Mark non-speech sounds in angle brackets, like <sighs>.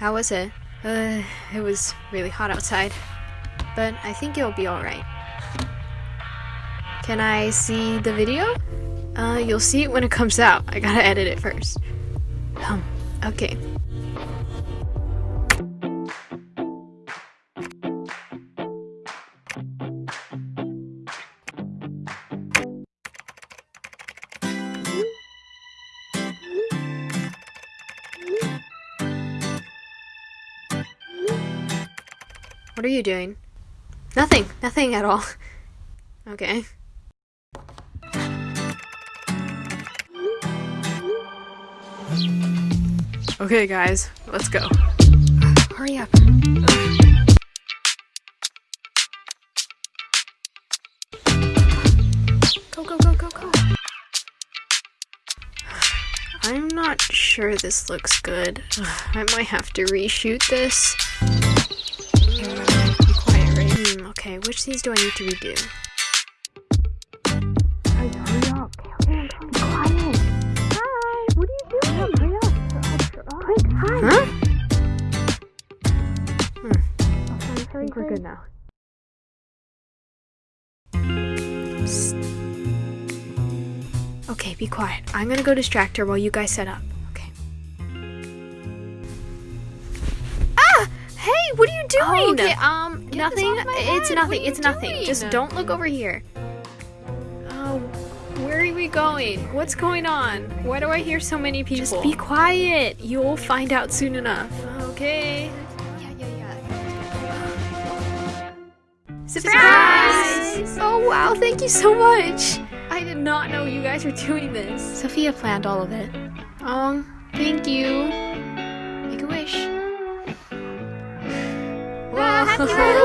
How was it? Uh, it was really hot outside. But I think it'll be alright. Can I see the video? Uh, you'll see it when it comes out. I gotta edit it first. Um, okay. What are you doing? Nothing. Nothing at all. <laughs> Okay. Okay, guys, let's go. Hurry up. Go, go, go, go, go. I'm not sure this looks good. <sighs> I might have to reshoot this. Okay, which scenes do I need to redo? Hurry, hurry up. Okay, okay, be quiet. Hi, what are you doing? Hurry up. Quick, hi. Huh? Hurry, hurry, We're good now. Okay, be quiet. I'm gonna go distract her while you guys set up. Hey, what are you doing? Oh, okay, um, Get nothing. It's. Nothing. It's nothing. doing? Just don't look over here. Oh, where are we going? What's going on? Why do I hear so many people? Just be quiet. You'll find out soon enough. Okay. Yeah, yeah, yeah. Surprise! Oh wow, thank you so much! I did not know you guys were doing this. Sophia planned all of it. Oh, thank you. Yay!